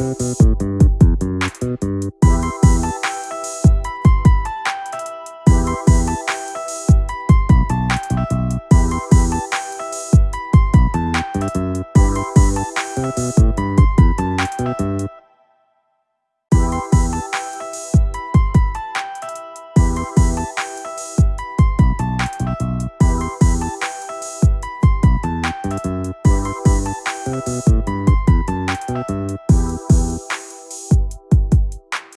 Música